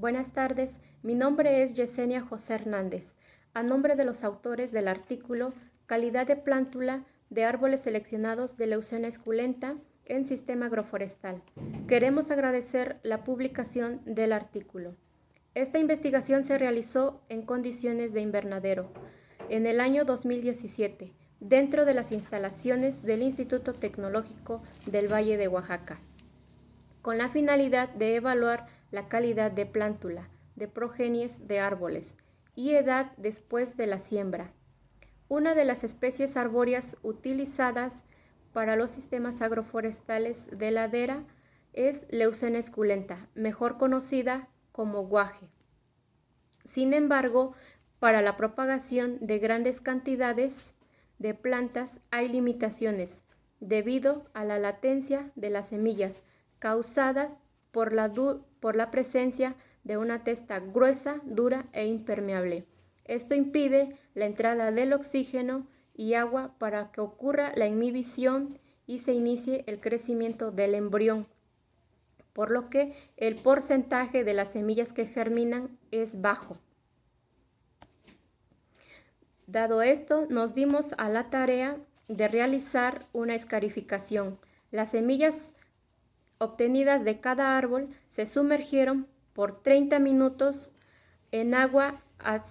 Buenas tardes, mi nombre es Yesenia José Hernández. A nombre de los autores del artículo Calidad de plántula de árboles seleccionados de Leucena esculenta en sistema agroforestal, queremos agradecer la publicación del artículo. Esta investigación se realizó en condiciones de invernadero en el año 2017 dentro de las instalaciones del Instituto Tecnológico del Valle de Oaxaca, con la finalidad de evaluar la calidad de plántula, de progenies de árboles y edad después de la siembra. Una de las especies arbóreas utilizadas para los sistemas agroforestales de ladera es Leucena esculenta, mejor conocida como guaje. Sin embargo, para la propagación de grandes cantidades de plantas hay limitaciones debido a la latencia de las semillas causada por la, por la presencia de una testa gruesa, dura e impermeable. Esto impide la entrada del oxígeno y agua para que ocurra la inhibición y se inicie el crecimiento del embrión, por lo que el porcentaje de las semillas que germinan es bajo. Dado esto, nos dimos a la tarea de realizar una escarificación. Las semillas obtenidas de cada árbol se sumergieron por 30 minutos en agua a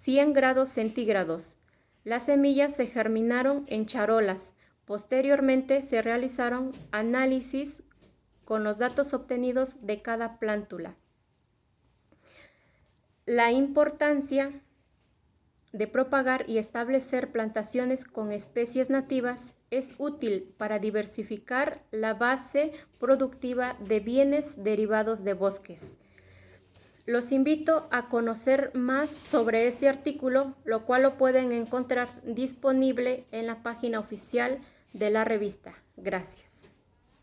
100 grados centígrados. Las semillas se germinaron en charolas. Posteriormente se realizaron análisis con los datos obtenidos de cada plántula. La importancia de propagar y establecer plantaciones con especies nativas es útil para diversificar la base productiva de bienes derivados de bosques. Los invito a conocer más sobre este artículo, lo cual lo pueden encontrar disponible en la página oficial de la revista. Gracias.